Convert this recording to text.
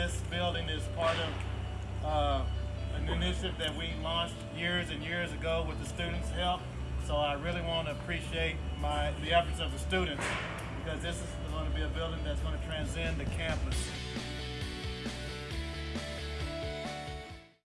this building is part of uh, an initiative that we launched years and years ago with the students' help. So I really want to appreciate my the efforts of the students because this is going to be a building that's going to transcend the campus.